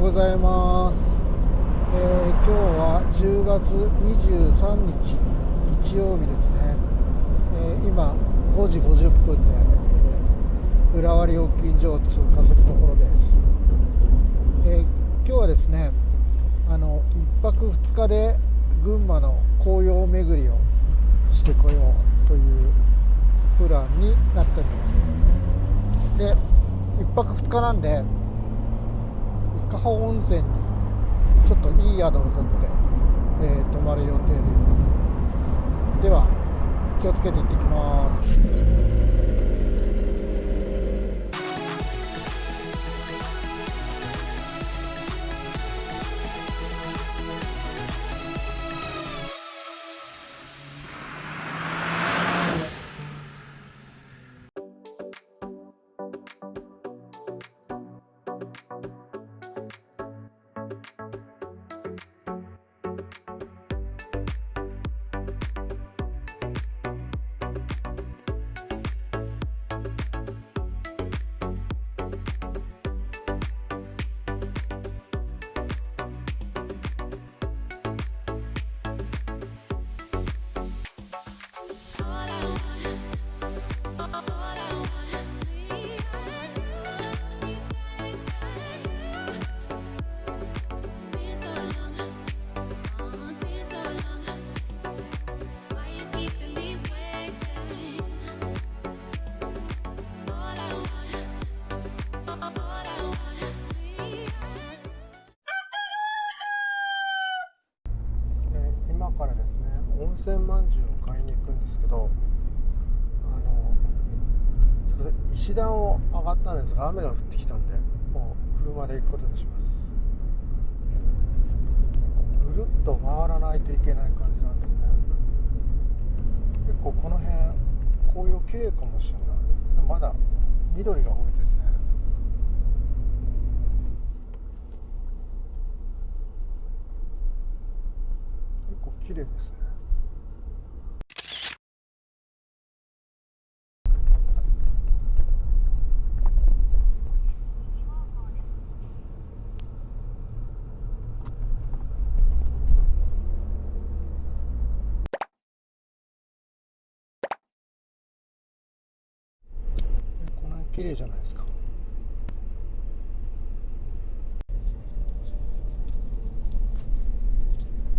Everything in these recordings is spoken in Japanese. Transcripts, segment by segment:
うございます、えー今日は10月23日日曜日ですね、えー今5時50分で、えー浦和料金所を通過するところです、えー今日はですねあの1泊2日で群馬の紅葉巡りをしてこようというプランになっております。で1泊2日なんで伊香保温泉にちょっといい宿を取って、えー泊まる予定でいます。では気をつけて行ってきます。ね温泉まんじゅうを買いに行くんですけどあのちょっと石段を上がったんですが雨が降ってきたんでもう車で行くことにします。ぐるっと回らないといけない感じなんですね。結構この辺紅葉綺麗かもしれない。でもまだ緑が多いですね。結構綺麗ですねえこの辺綺麗じゃないですか。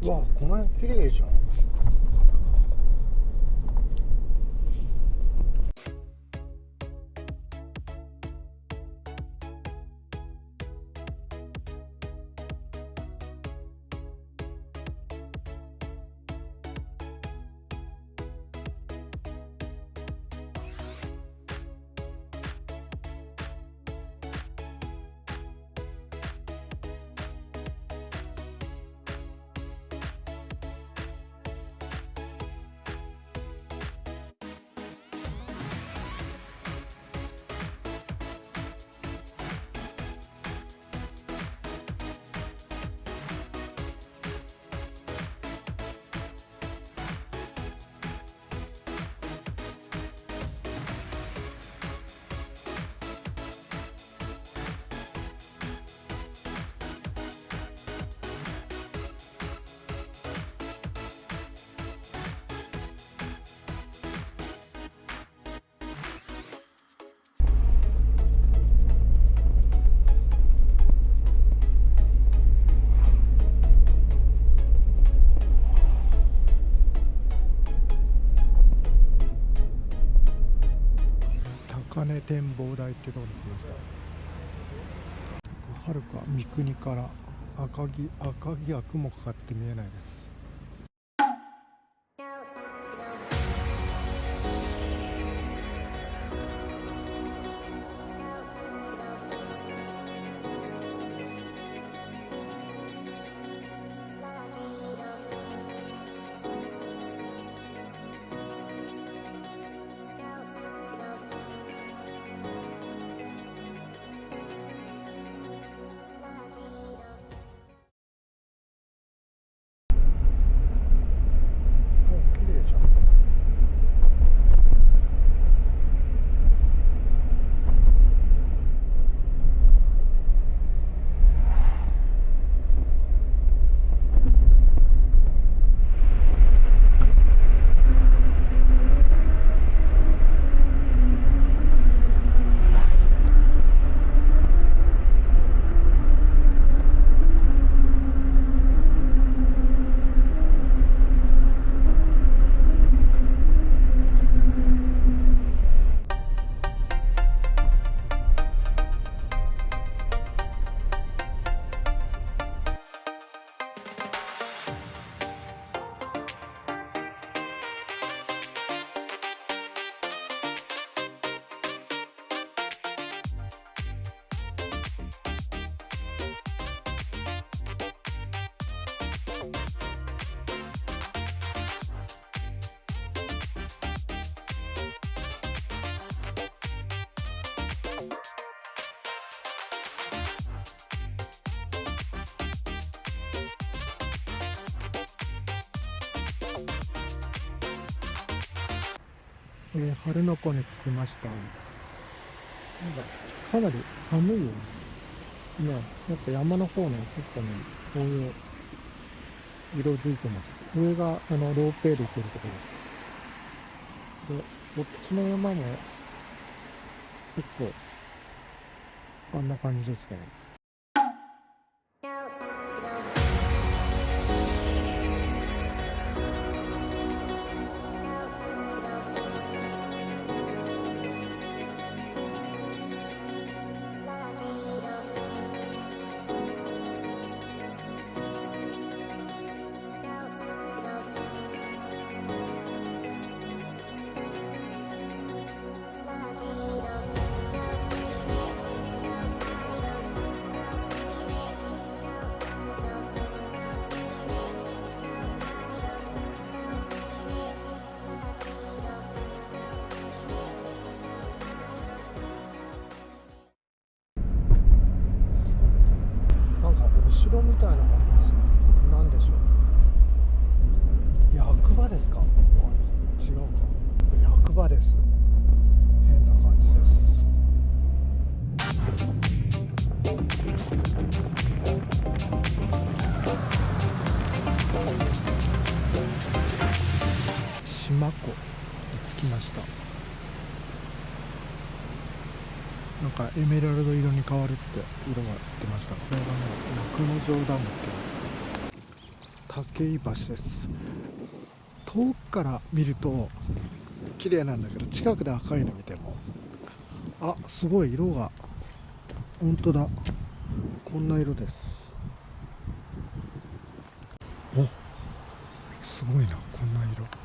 わあこの辺綺麗じゃん。根展望台ってところに来ました。はるか三国から赤城赤城は雲かかって見えないです。えー、春の湖に着きましたなんかかなり寒いよね。ねやっぱ山の方ね結構ねこういう色づいてます。上があのロープウェイで行けるところです。でこっちの山も結構こんな感じですね。城みたいなのがありますね。何でしょう役場ですか？違うか。役場です。変な感じです。かエメラルド色に変わるって色が言ってました。これがね幕の城ダムっていう武井橋です。遠くから見ると綺麗なんだけど近くで赤いの見てもあすごい色が本当だ。こんな色です。おすごいなこんな色。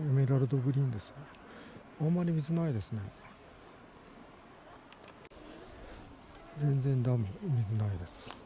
エメラルドグリーンですね。あんまり水ないですね。全然ダム水ないです。